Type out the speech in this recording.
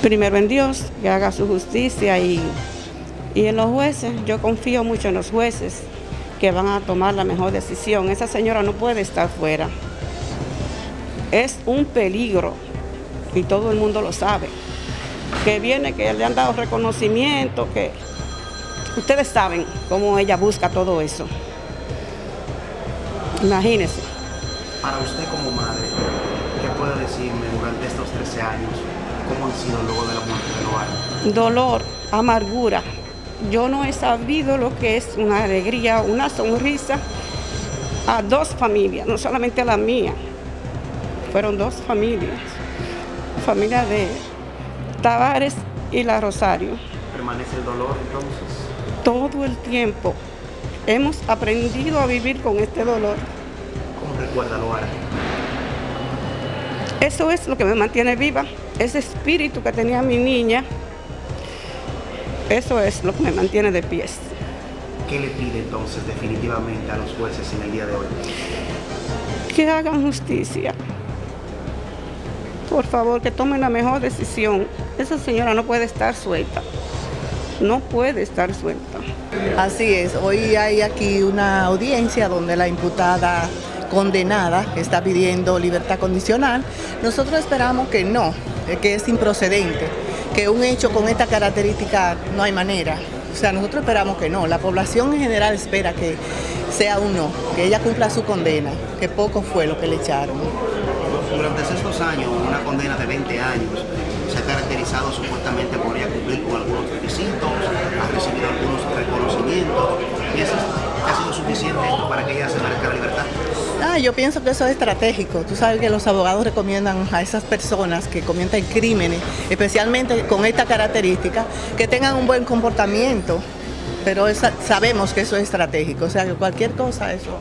primero en Dios, que haga su justicia y, y en los jueces. Yo confío mucho en los jueces que van a tomar la mejor decisión. Esa señora no puede estar fuera. Es un peligro y todo el mundo lo sabe. Que viene, que le han dado reconocimiento, que ustedes saben cómo ella busca todo eso. Imagínense. Para usted como madre, ¿qué puede decirme durante estos 13 años? ¿Cómo han sido luego de la muerte de? Dolor, amargura. Yo no he sabido lo que es una alegría, una sonrisa a dos familias, no solamente a la mía. Fueron dos familias. Familia de Tavares y la Rosario. ¿Permanece el dolor entonces? Todo el tiempo hemos aprendido a vivir con este dolor. ¿Cómo recuerda Loara? Eso es lo que me mantiene viva, ese espíritu que tenía mi niña, eso es lo que me mantiene de pies. ¿Qué le pide entonces definitivamente a los jueces en el día de hoy? Que hagan justicia. Por favor, que tomen la mejor decisión. Esa señora no puede estar suelta. No puede estar suelta. Así es, hoy hay aquí una audiencia donde la imputada condenada está pidiendo libertad condicional. Nosotros esperamos que no, que es improcedente, que un hecho con esta característica no hay manera. O sea, nosotros esperamos que no, la población en general espera que sea un no, que ella cumpla su condena, que poco fue lo que le echaron. Durante estos años, una condena de 20 años se ha caracterizado supuestamente por ella cumplir con algunos requisitos, ha recibido algunos reconocimientos, y eso ha sido suficiente para que ella se merezca la libertad. Ah, yo pienso que eso es estratégico. Tú sabes que los abogados recomiendan a esas personas que cometen crímenes, especialmente con esta característica, que tengan un buen comportamiento, pero sabemos que eso es estratégico, o sea que cualquier cosa eso...